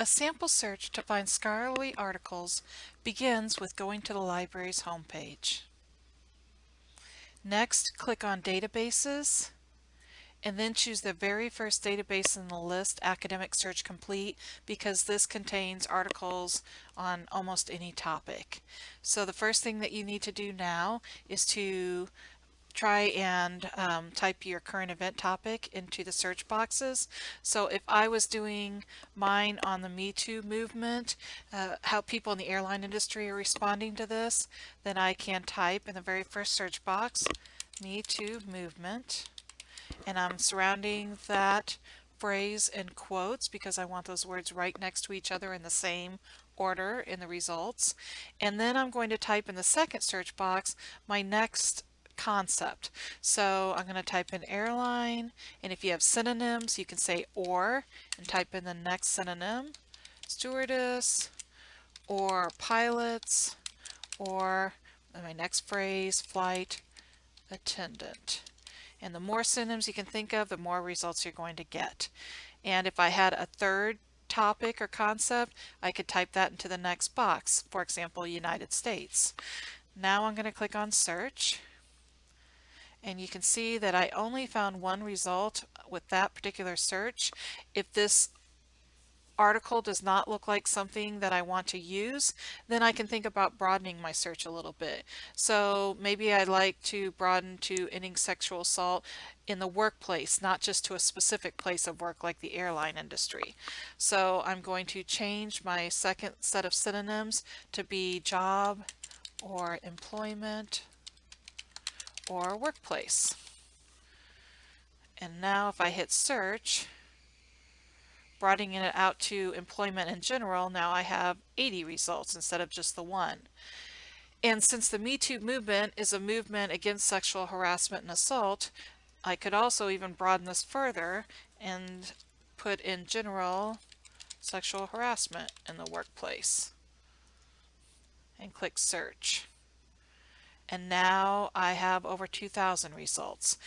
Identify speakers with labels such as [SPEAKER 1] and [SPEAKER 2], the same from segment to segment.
[SPEAKER 1] A sample search to find scholarly articles begins with going to the library's homepage. Next, click on Databases and then choose the very first database in the list, Academic Search Complete, because this contains articles on almost any topic. So the first thing that you need to do now is to try and um, type your current event topic into the search boxes. So if I was doing mine on the Me Too movement, uh, how people in the airline industry are responding to this, then I can type in the very first search box, Me Too movement, and I'm surrounding that phrase in quotes because I want those words right next to each other in the same order in the results. And then I'm going to type in the second search box my next concept. So I'm going to type in airline, and if you have synonyms, you can say or, and type in the next synonym, stewardess, or pilots, or my next phrase, flight attendant. And the more synonyms you can think of, the more results you're going to get. And if I had a third topic or concept, I could type that into the next box, for example, United States. Now I'm going to click on search and you can see that I only found one result with that particular search. If this article does not look like something that I want to use, then I can think about broadening my search a little bit. So maybe I'd like to broaden to ending sexual assault in the workplace, not just to a specific place of work like the airline industry. So I'm going to change my second set of synonyms to be job or employment or workplace. And now if I hit search, broadening it out to employment in general, now I have 80 results instead of just the one. And since the Me Too movement is a movement against sexual harassment and assault, I could also even broaden this further and put in general sexual harassment in the workplace and click search and now I have over 2,000 results.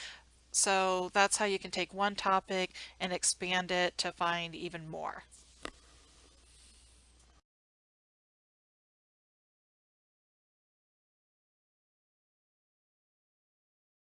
[SPEAKER 1] So that's how you can take one topic and expand it to find even more.